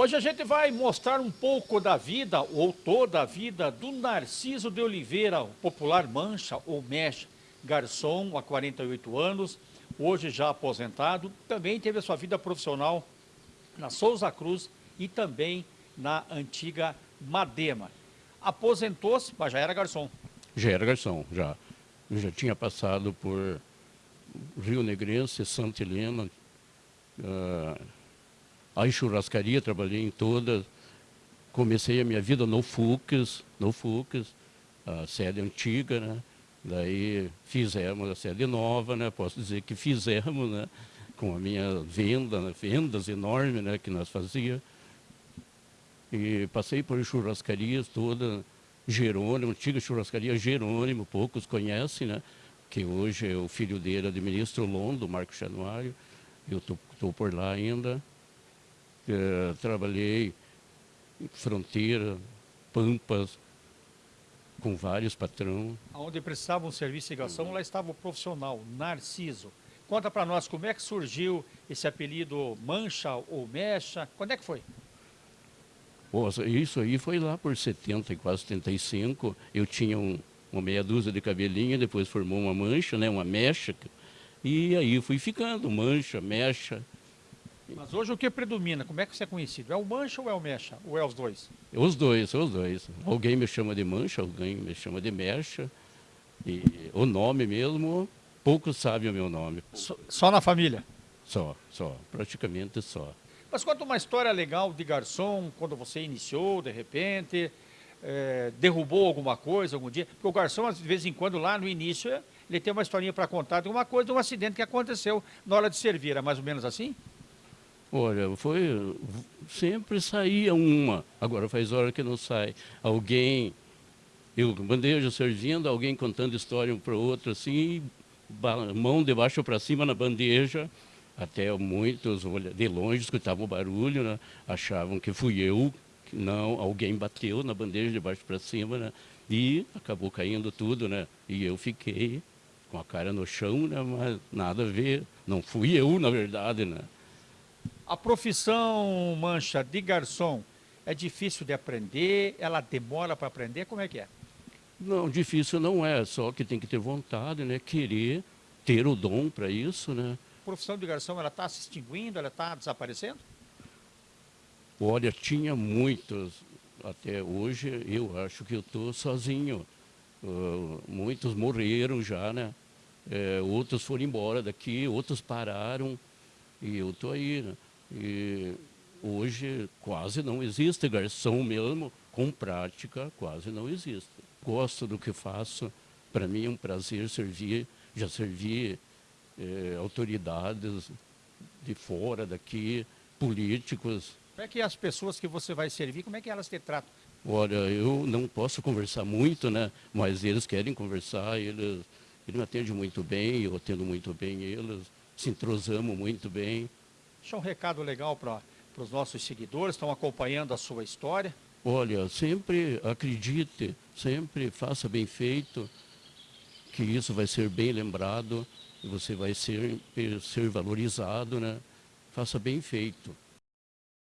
Hoje a gente vai mostrar um pouco da vida, ou toda a vida, do Narciso de Oliveira, popular Mancha ou Mesh, garçom há 48 anos, hoje já aposentado, também teve a sua vida profissional na Souza Cruz e também na antiga Madema. Aposentou-se, mas já era garçom. Já era garçom, já. Já tinha passado por Rio Negrense, Santa Helena, uh, a churrascaria, trabalhei em todas. Comecei a minha vida no FUCS, no FUCS, a sede antiga, né? Daí fizemos a sede nova, né? Posso dizer que fizemos, né? Com a minha venda, né? vendas enormes, né? Que nós fazíamos. E passei por churrascarias todas, Jerônimo, antiga churrascaria Jerônimo, poucos conhecem, né? Que hoje é o filho dele administra o Londo, Marco Januário. Eu estou por lá ainda. Trabalhei em fronteira, Pampas, com vários patrões. Onde precisavam um serviço de ligação, lá estava o profissional, Narciso. Conta para nós como é que surgiu esse apelido Mancha ou Mecha, quando é que foi? Nossa, isso aí foi lá por 70 e quase 75, eu tinha um, uma meia dúzia de cabelinha, depois formou uma mancha, né, uma mecha, e aí fui ficando, mancha, mecha, mas hoje o que predomina? Como é que você é conhecido? É o mancha ou é o mecha? Ou é os dois? Os dois, os dois. Alguém me chama de mancha, alguém me chama de mecha. E o nome mesmo, poucos sabem o meu nome. Só, só na família? Só, só. Praticamente só. Mas conta uma história legal de garçom, quando você iniciou, de repente, é, derrubou alguma coisa algum dia. Porque o garçom, de vez em quando, lá no início, ele tem uma historinha para contar de uma coisa, de um acidente que aconteceu na hora de servir. É mais ou menos assim? Olha, foi. Sempre saía uma. Agora faz hora que não sai. Alguém. Eu, bandeja servindo, alguém contando história um para o outro, assim, mão de baixo para cima na bandeja. Até muitos, de longe, escutavam o barulho, né? achavam que fui eu. Não, alguém bateu na bandeja de baixo para cima, né? E acabou caindo tudo, né? E eu fiquei com a cara no chão, né? Mas nada a ver. Não fui eu, na verdade, né? A profissão, Mancha, de garçom, é difícil de aprender? Ela demora para aprender? Como é que é? Não, difícil não é, só que tem que ter vontade, né? Querer ter o dom para isso, né? A profissão de garçom, ela está se extinguindo, ela está desaparecendo? Olha, tinha muitos, até hoje eu acho que eu estou sozinho. Uh, muitos morreram já, né? É, outros foram embora daqui, outros pararam e eu estou aí, né? E hoje quase não existe garçom mesmo, com prática quase não existe. Gosto do que faço, para mim é um prazer servir, já servi é, autoridades de fora daqui, políticos. Como é que as pessoas que você vai servir, como é que elas te tratam? Olha, eu não posso conversar muito, né? Mas eles querem conversar, eles, eles me atendem muito bem, eu atendo muito bem eles, se entrosamos muito bem. Deixa um recado legal para os nossos seguidores, estão acompanhando a sua história. Olha, sempre acredite, sempre faça bem feito, que isso vai ser bem lembrado, você vai ser, ser valorizado, né? Faça bem feito.